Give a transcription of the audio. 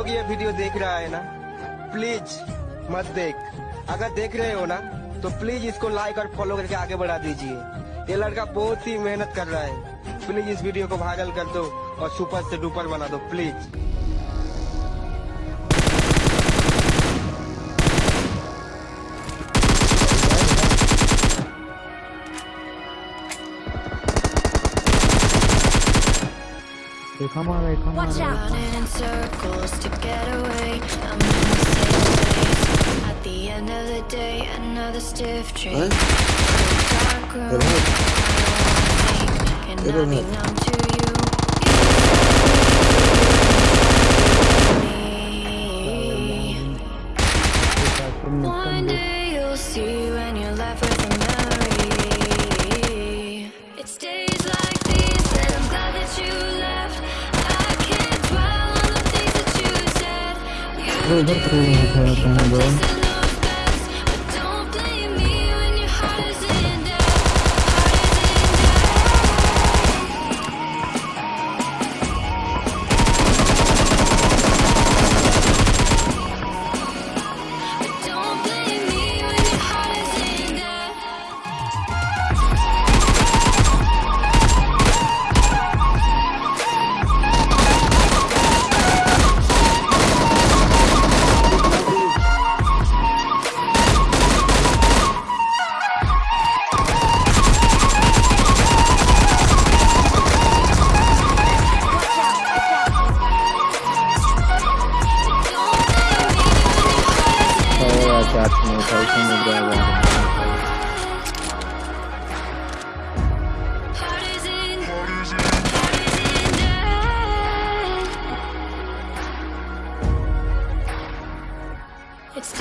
लोग ये वीडियो देख रहा है ना प्लीज़ मत देख। अगर देख रहे हो ना तो प्लीज़ इसको लाइक और फॉलो करके आगे बढ़ा दीजिए। ये लड़का बहुत ही मेहनत कर रहा है। प्लीज़ इस वीडियो को वायरल कर दो और सुपर से डुपर बना दो please Come come Watch out. Running in circles to get away. I'm in the same place. At the end of the day, another stiff. What? Dark room. It'll One day you'll see when you're left with a Gue baru pernah gue shots from the person with that water.